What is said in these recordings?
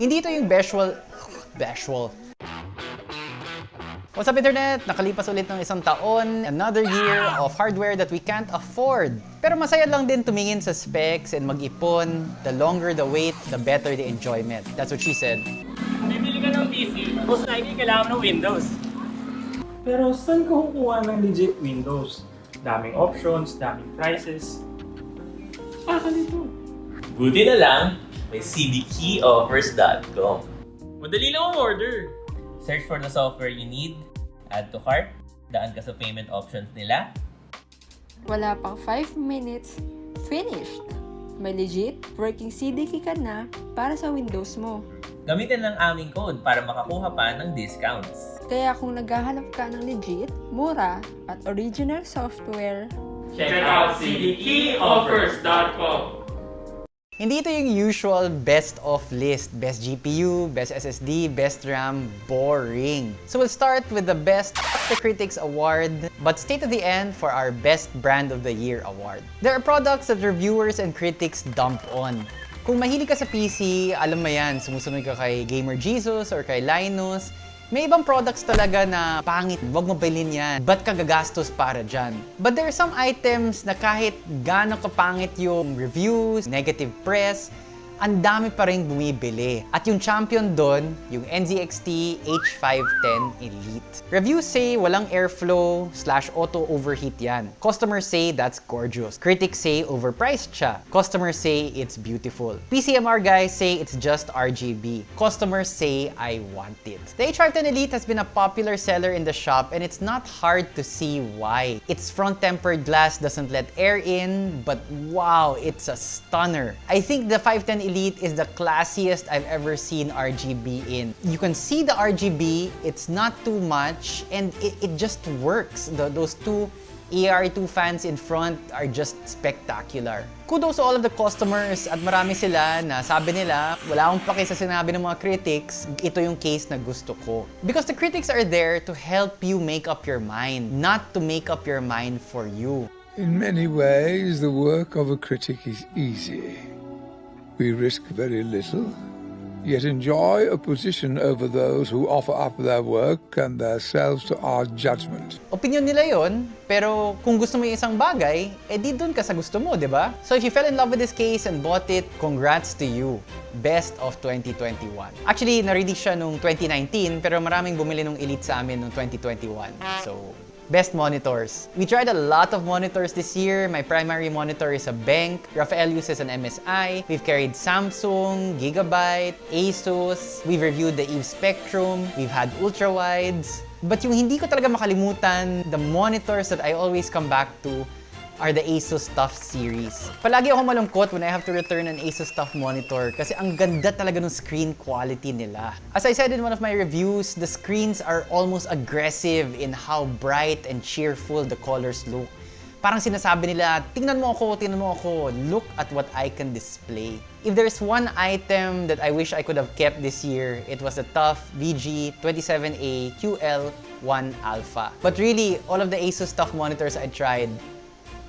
Hindi ito yung bashful... Bashful. What's up internet? Nakalipas ulit ng isang taon, another year of hardware that we can't afford. Pero masaya lang din tumingin sa specs and mag-ipon. The longer the wait, the better the enjoyment. That's what she said. Bibili ka ng PC, most likely kailangan ng Windows. Pero saan ka kukuha ng legit Windows? Daming options, daming prices. Saka nito. Buti na lang, may cdkeyoffers.com. Madali lang ang order. Search for the software you need, add to cart, daan ka sa payment options nila, Wala pang 5 minutes, finished! May legit working CDK ka na para sa Windows mo. gamitin lang aming code para makakuha pa ng discounts. Kaya kung naghahanap ka ng legit, mura, at original software, Check out cdkeyoffers.com. Hindi ito yung usual best of list. Best GPU, best SSD, best RAM, boring. So we'll start with the best the Critics Award, but stay to the end for our best brand of the year award. There are products that reviewers and critics dump on. Kung mahilig ka sa PC, alam mo yan, sumusunod ka kay Gamer Jesus or kay Linus, may ibang products talaga na pangit, wag mo bilhin yan. Ba't ka gagastos para dyan? But there are some items na kahit gaano kapangit yung reviews, negative press, ang dami pa rin bumibili. At yung champion doon, yung NZXT H510 Elite. Reviews say walang airflow slash auto overheat yan. Customers say that's gorgeous. Critics say overpriced siya. Customers say it's beautiful. PCMR guys say it's just RGB. Customers say I want it. The H510 Elite has been a popular seller in the shop and it's not hard to see why. Its front tempered glass doesn't let air in, but wow, it's a stunner. I think the 510 Elite is the classiest I've ever seen RGB in. You can see the RGB, it's not too much, and it, it just works. The, those two ER2 fans in front are just spectacular. Kudos to all of the customers at marami sila na sabi nila, wala akong pake sa sinabi ng mga critics, ito yung case na gusto ko. Because the critics are there to help you make up your mind, not to make up your mind for you. In many ways, the work of a critic is easy. We risk very little, yet enjoy a position over those who offer up their work and themselves to our judgment. Opinion nila yon, pero kung gusto mo yung isang bagay, eh di dun ka sa gusto mo, di ba? So if you fell in love with this case and bought it, congrats to you. Best of 2021. Actually, na-release siya nung 2019, pero maraming bumili nung Elite sa amin nung 2021. So, Best monitors. We tried a lot of monitors this year. My primary monitor is a Bank. Rafael uses an MSI. We've carried Samsung, Gigabyte, Asus. We've reviewed the Eve Spectrum. We've had ultrawides. But yung hindi ko talaga makalimutan, the monitors that I always come back to are the Asus TUF series. Palagi ako malungkot when I have to return an Asus TUF monitor kasi ang ganda talaga ng screen quality nila. As I said in one of my reviews, the screens are almost aggressive in how bright and cheerful the colors look. Parang sinasabi nila, tingnan mo ako, tingnan mo ako, look at what I can display. If there's one item that I wish I could have kept this year, it was the TUF VG27A QL1 Alpha. But really, all of the Asus TUF monitors I tried,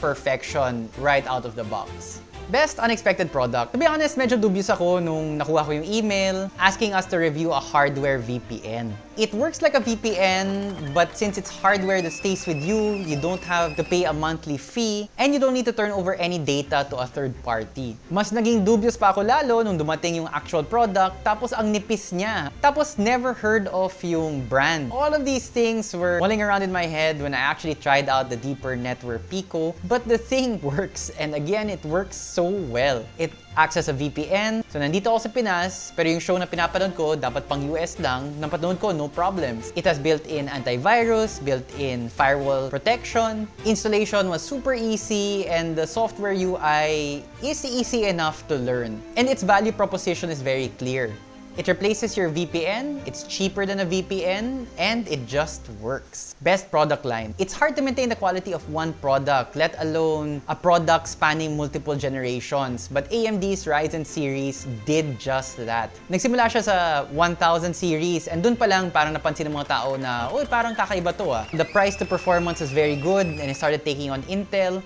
perfection right out of the box. Best unexpected product. To be honest, medyo dubious ako nung nakuha ko yung email asking us to review a hardware VPN. It works like a VPN, but since it's hardware that stays with you, you don't have to pay a monthly fee, and you don't need to turn over any data to a third party. Mas naging dubious pa ako lalo nung dumating yung actual product, tapos ang nipis niya. Tapos never heard of yung brand. All of these things were mulling around in my head when I actually tried out the Deeper Network Pico, but the thing works, and again, it works so well. It acts as a VPN. So nandito ako sa Pinas, pero yung show na pinapanood ko, dapat pang US lang. Napanood ko, no problems. It has built-in antivirus, built-in firewall protection. Installation was super easy, and the software UI is easy enough to learn. And its value proposition is very clear. It replaces your VPN, it's cheaper than a VPN, and it just works. Best product line. It's hard to maintain the quality of one product, let alone a product spanning multiple generations. But AMD's Ryzen series did just that. Nagsimula siya sa 1000 series, and dun pa lang parang napansin ng mga tao na, uy, parang kakaiba to ah. The price to performance is very good, and it started taking on Intel.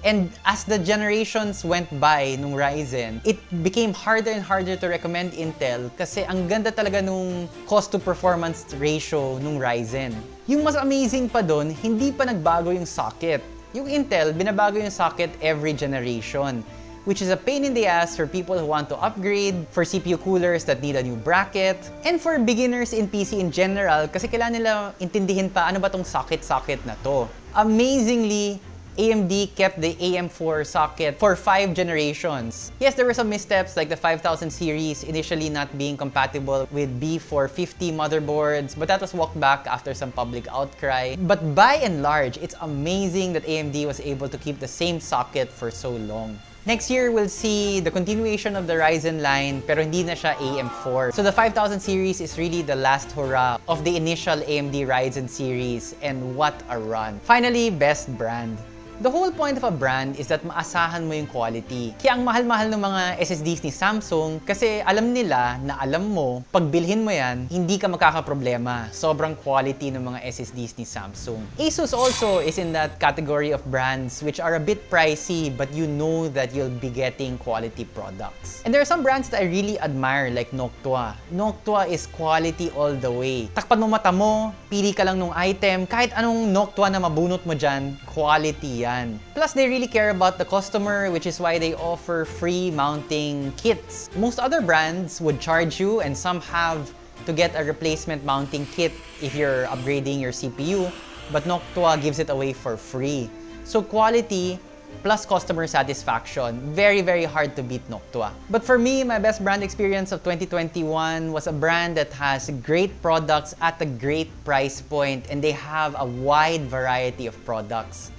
And as the generations went by nung Ryzen, it became harder and harder to recommend Intel kasi ang ganda talaga nung cost to performance ratio nung Ryzen. Yung mas amazing pa doon, hindi pa nagbago yung socket. Yung Intel, binabago yung socket every generation which is a pain in the ass for people who want to upgrade, for CPU coolers that need a new bracket, and for beginners in PC in general kasi kailangan nila intindihin pa ano ba tong socket-socket na to. Amazingly, AMD kept the AM4 socket for 5 generations. Yes, there were some missteps like the 5000 series initially not being compatible with B450 motherboards, but that was walked back after some public outcry. But by and large, it's amazing that AMD was able to keep the same socket for so long. Next year, we'll see the continuation of the Ryzen line, pero hindi na siya AM4. So the 5000 series is really the last hurrah of the initial AMD Ryzen series, and what a run. Finally, best brand. The whole point of a brand is that maasahan mo yung quality. Kaya ang mahal-mahal ng mga SSDs ni Samsung kasi alam nila na alam mo, pag bilhin mo yan, hindi ka makakaproblema. Sobrang quality ng mga SSDs ni Samsung. Asus also is in that category of brands which are a bit pricey but you know that you'll be getting quality products. And there are some brands that I really admire like Noctua. Noctua is quality all the way. Takpan mo mata mo, pili ka lang nung item, kahit anong Noctua na mabunot mo dyan, quality. Plus, they really care about the customer, which is why they offer free mounting kits. Most other brands would charge you, and some have to get a replacement mounting kit if you're upgrading your CPU, but Noctua gives it away for free. So quality plus customer satisfaction, very, very hard to beat Noctua. But for me, my best brand experience of 2021 was a brand that has great products at a great price point and they have a wide variety of products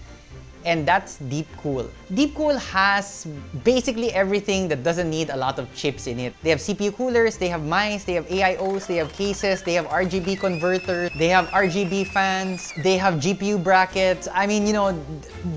and that's Deepcool. Deepcool has basically everything that doesn't need a lot of chips in it. They have CPU coolers, they have mice, they have AIOs, they have cases, they have RGB converters, they have RGB fans, they have GPU brackets. I mean, you know,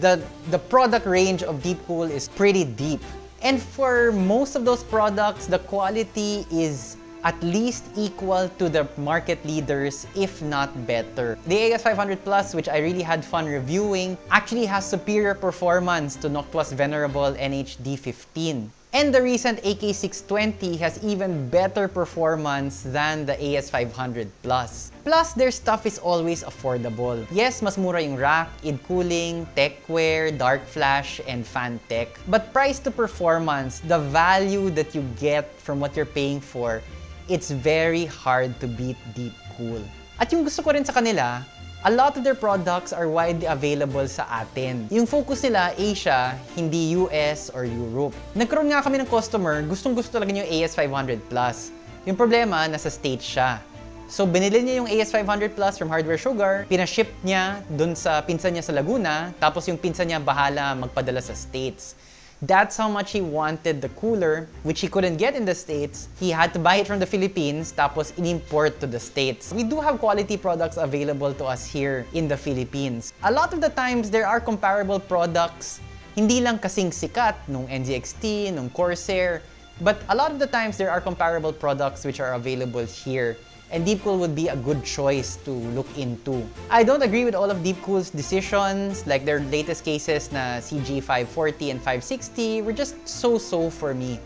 the, the product range of Deepcool is pretty deep. And for most of those products, the quality is at least equal to the market leaders, if not better. The AS500 Plus, which I really had fun reviewing, actually has superior performance to Noctua's venerable NHD15. And the recent AK620 has even better performance than the AS500 Plus. Plus, their stuff is always affordable. Yes, mas mura yung rack, id cooling, techwear, dark flash, and fan tech. But price to performance, the value that you get from what you're paying for, it's very hard to beat Deep Cool. At yung gusto ko rin sa kanila, a lot of their products are widely available sa atin. Yung focus nila, Asia, hindi US or Europe. Nagkaroon nga kami ng customer, gustong gusto talaga yung AS500 Plus. Yung problema, nasa States siya. So, binili niya yung AS500 Plus from Hardware Sugar, pinaship niya dun sa pinsan niya sa Laguna, tapos yung pinsan niya bahala magpadala sa States. That's how much he wanted the cooler, which he couldn't get in the States. He had to buy it from the Philippines, tapos in-import to the States. We do have quality products available to us here in the Philippines. A lot of the times, there are comparable products, hindi lang kasing sikat nung NZXT, nung Corsair, but a lot of the times, there are comparable products which are available here and Deepcool would be a good choice to look into. I don't agree with all of Deepcool's decisions, like their latest cases na CG540 and 560 were just so-so for me.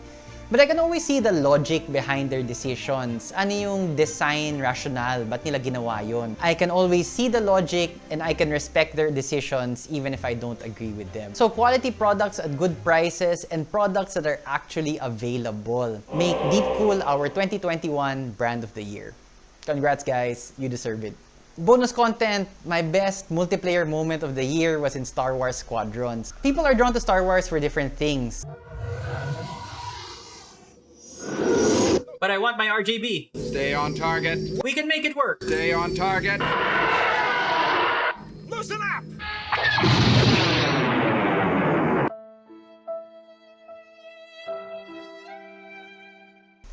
But I can always see the logic behind their decisions. Ano yung design rationale? Ba't nila ginawa yun? I can always see the logic and I can respect their decisions even if I don't agree with them. So quality products at good prices and products that are actually available make Deepcool our 2021 brand of the year. Congrats guys, you deserve it. Bonus content, my best multiplayer moment of the year was in Star Wars Squadrons. People are drawn to Star Wars for different things. But I want my RGB. Stay on target. We can make it work. Stay on target.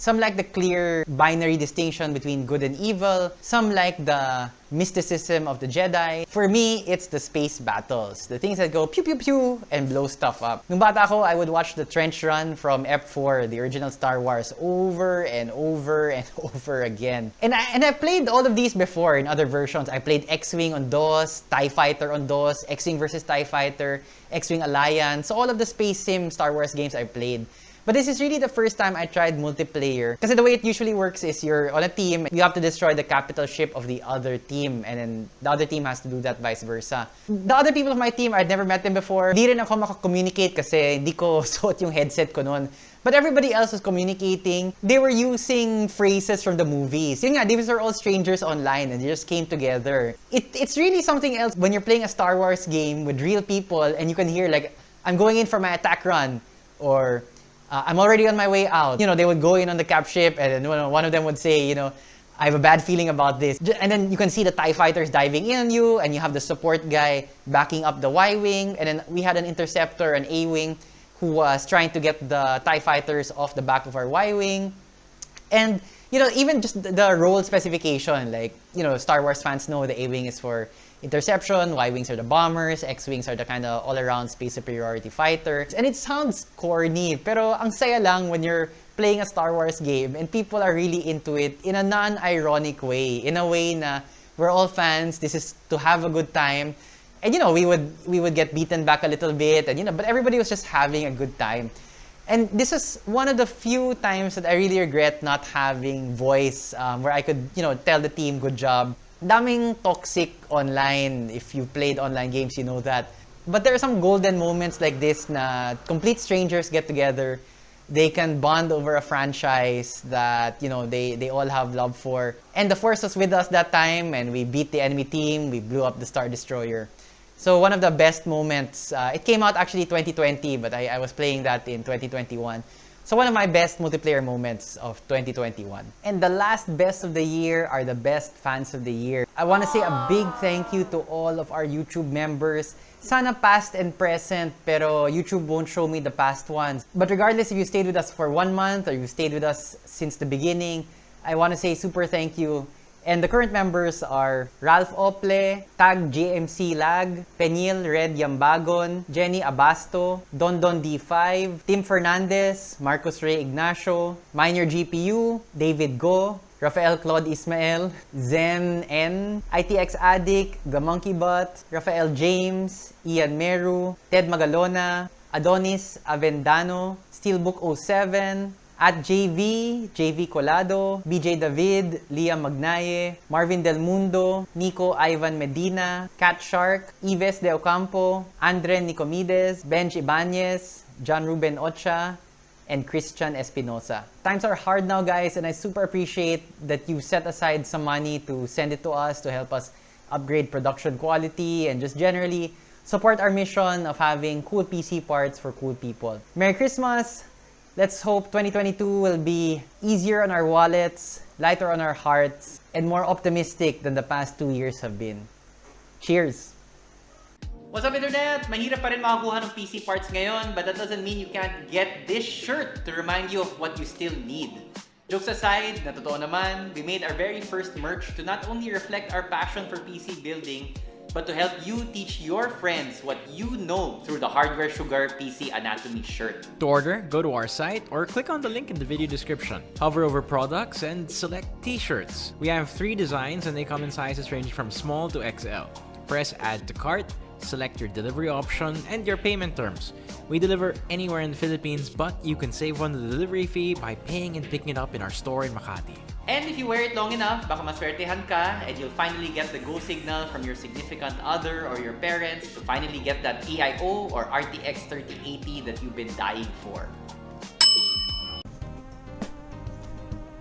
Some like the clear binary distinction between good and evil. Some like the mysticism of the Jedi. For me, it's the space battles. The things that go pew pew pew and blow stuff up. Nung bata ako, I would watch the trench run from F4, the original Star Wars, over and over and over again. And I, and I played all of these before in other versions. I played X-Wing on DOS, TIE Fighter on DOS, X-Wing versus TIE Fighter, X-Wing Alliance. So all of the space sim Star Wars games I played. But this is really the first time I tried multiplayer. Because the way it usually works is you're on a team, you have to destroy the capital ship of the other team, and then the other team has to do that vice versa. The other people of my team, I'd never met them before. Di rin ako makakommunicate kasi hindi ko suot yung headset ko noon. But everybody else was communicating. They were using phrases from the movies. Yun nga, these are all strangers online and they just came together. It, it's really something else when you're playing a Star Wars game with real people and you can hear like, I'm going in for my attack run or uh, I'm already on my way out. You know, they would go in on the cap ship and one of them would say, you know, I have a bad feeling about this. And then you can see the TIE fighters diving in on you and you have the support guy backing up the Y-Wing. And then we had an interceptor, an A-Wing, who was trying to get the TIE fighters off the back of our Y-Wing. And, you know, even just the, the role specification, like, you know, Star Wars fans know the A-Wing is for interception, Y-Wings are the bombers, X-Wings are the kind of all-around space superiority fighters. And it sounds corny, pero ang saya lang when you're playing a Star Wars game and people are really into it in a non-ironic way, in a way na we're all fans, this is to have a good time. And you know, we would we would get beaten back a little bit and you know, but everybody was just having a good time. And this is one of the few times that I really regret not having voice um, where I could, you know, tell the team, good job. Daming toxic online. If you played online games, you know that. But there are some golden moments like this na complete strangers get together. They can bond over a franchise that, you know, they, they all have love for. And the Force was with us that time and we beat the enemy team. We blew up the Star Destroyer. So one of the best moments, uh, it came out actually 2020, but I, I was playing that in 2021. So one of my best multiplayer moments of 2021. And the last best of the year are the best fans of the year. I want to say a big thank you to all of our YouTube members. Sana past and present, pero YouTube won't show me the past ones. But regardless if you stayed with us for one month or you stayed with us since the beginning, I want to say super thank you. And the current members are Ralph Ople, Tag JMC Lag, Penil Red Yambagon, Jenny Abasto, Dondon D5, Tim Fernandez, Marcos Ray Ignacio, Minor GPU, David Go, Rafael Claude Ismael, Zen N, ITX Addict, The Monkey Butt, Rafael James, Ian Meru, Ted Magalona, Adonis Avendano, Steelbook 07, at JV, JV Colado, BJ David, Liam Magnaye, Marvin Del Mundo, Nico Ivan Medina, Cat Shark, Ives De Ocampo, Andre Nicomides, Benj Ibanez, John Ruben Ocha, and Christian Espinosa. Times are hard now, guys, and I super appreciate that you set aside some money to send it to us to help us upgrade production quality and just generally support our mission of having cool PC parts for cool people. Merry Christmas! Let's hope 2022 will be easier on our wallets, lighter on our hearts, and more optimistic than the past two years have been. Cheers! What's up, Internet? Mahirap pa rin makakuha ng PC parts ngayon, but that doesn't mean you can't get this shirt to remind you of what you still need. Jokes aside, na totoo naman, we made our very first merch to not only reflect our passion for PC building, but to help you teach your friends what you know through the Hardware Sugar PC Anatomy shirt. To order, go to our site or click on the link in the video description. Hover over products and select t-shirts. We have three designs and they come in sizes ranging from small to XL. Press add to cart, select your delivery option and your payment terms. We deliver anywhere in the Philippines, but you can save on the delivery fee by paying and picking it up in our store in Makati. And if you wear it long enough, baka maswertehan ka and you'll finally get the go signal from your significant other or your parents to finally get that EIO or RTX 3080 that you've been dying for.